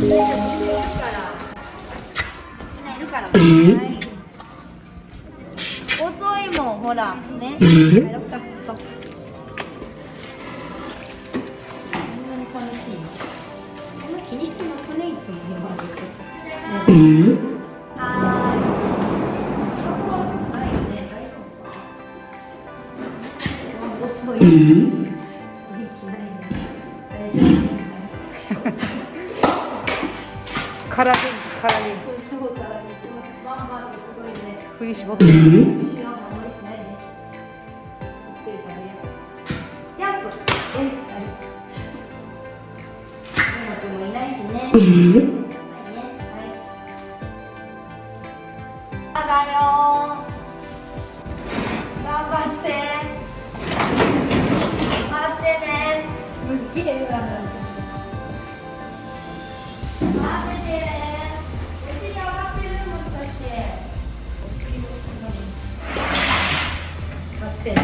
いるから。はい遅いもん、ほら、そんな気にしてなくね、い。はい。空で空で超からね、バンバンすごいね。振り絞っていいよ、守りしないで。ゆっくり食べよう。ジャンプ。よし、はい。山君もいないしね。はいね、はい。頑張って。待ってね。すっげえ裏なってて。お尻上がってるもしかして。お尻も待ってね。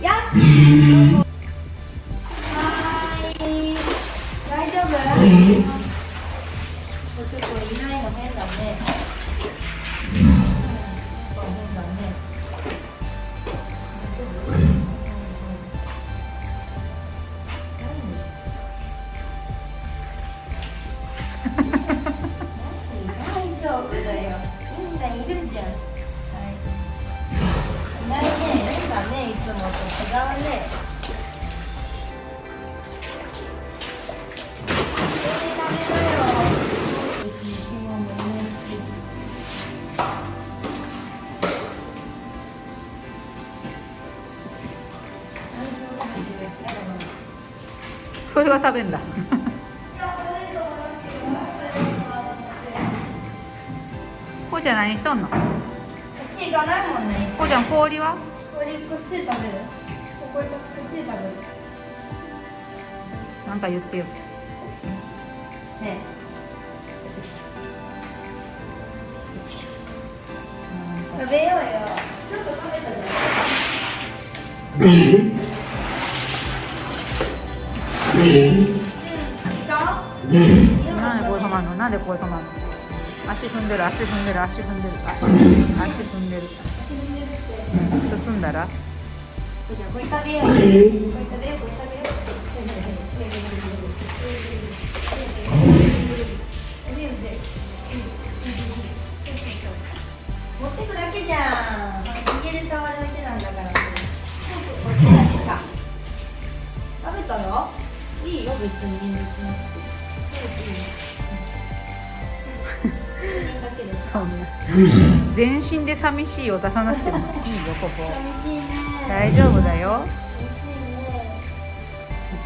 よし。はい。大丈夫？みんいるじゃん。はい。いないね。変だね。いつもと違うね。それは食べんだちゃん何しとんの？こ血がないもんね。うちゃん氷は？これこっちで食べる。こここっちで食べる。なんか言ってよね食べようよ。ちょっと食べたじゃん。うん。いた？なんでこう止まんの？なんでこう止まんの？足踏んでる足踏んでる足踏んでる足踏んでる足踏んでる。進んだら？これ食べよう。これ食べようこれ食べよ持ってくだけじゃん。家で触るだけなんだから。食べたらいいよ別に遠慮しなくて。全身で寂しいを出さなくてもいいよここ。寂しいね。大丈夫だよ。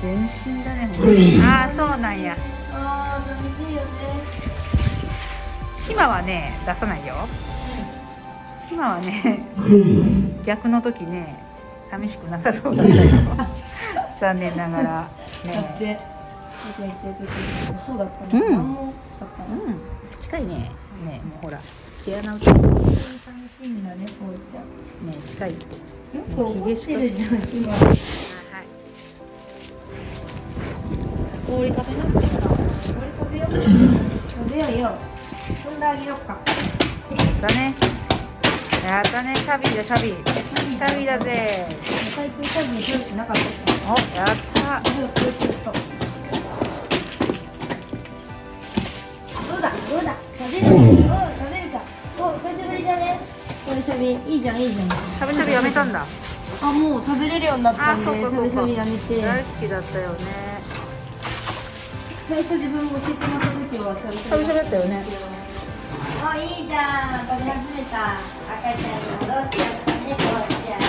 全身だねああそうなんや。ああ寂しいよね。ひまはね出さないよ。ひまはね逆の時ね寂しくなさそうだったよ。残念ながら。だっねそうだったの。う。うん。近いね毛穴打ってね本当に寂しいんだね、こうちゃんね。近いよく怒ってるじゃん、今。はい氷食べなくても。氷食べよう。食べようよ。踏んであげようか。だねやったねシャビーだシャビーシャビーだぜ最近多分食べてなかった。おやったずっとずっと。どうだ、どうだ。食べる。うべ、いいじゃん、いいじゃん。しゃぶしゃぶやめたんだあ、もう食べれるようになったんで、しゃぶしゃぶやめて。大好きだったよね最初自分も教えてもらった時はしゃぶししゃぶしゃぶだったよねあ、いいじゃん。食べ始めた。赤ちゃんに戻っちゃったね、こうちゃん。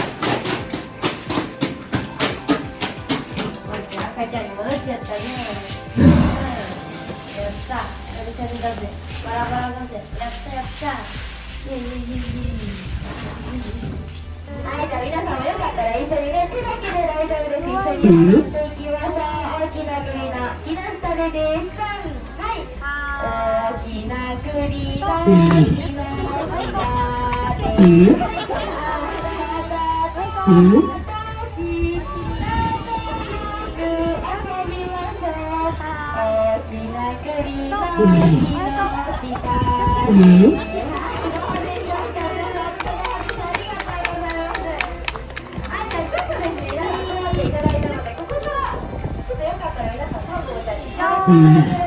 こうちゃん、赤ちゃんに戻っちゃったね。うん。やった。しゃぶしゃぶだぜ。バラバラだぜ。やったやった。イェイイェイイェイイェイ。夫です。一緒にやっていきましょう。大きな栗の木の下でです。はい。大きなの下で。遊びましょきな栗の木の下はいどうでしょうか皆さん？うん。